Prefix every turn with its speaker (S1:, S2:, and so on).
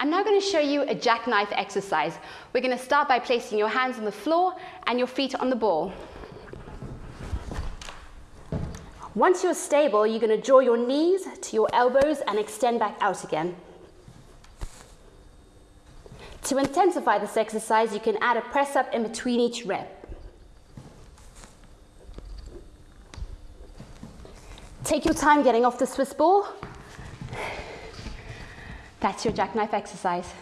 S1: I'm now going to show you a jackknife exercise. We're going to start by placing your hands on the floor and your feet on the ball. Once you're stable, you're going to draw your knees to your elbows and extend back out again. To intensify this exercise, you can add a press up in between each rep. Take your time getting off the Swiss ball. That's your jackknife exercise.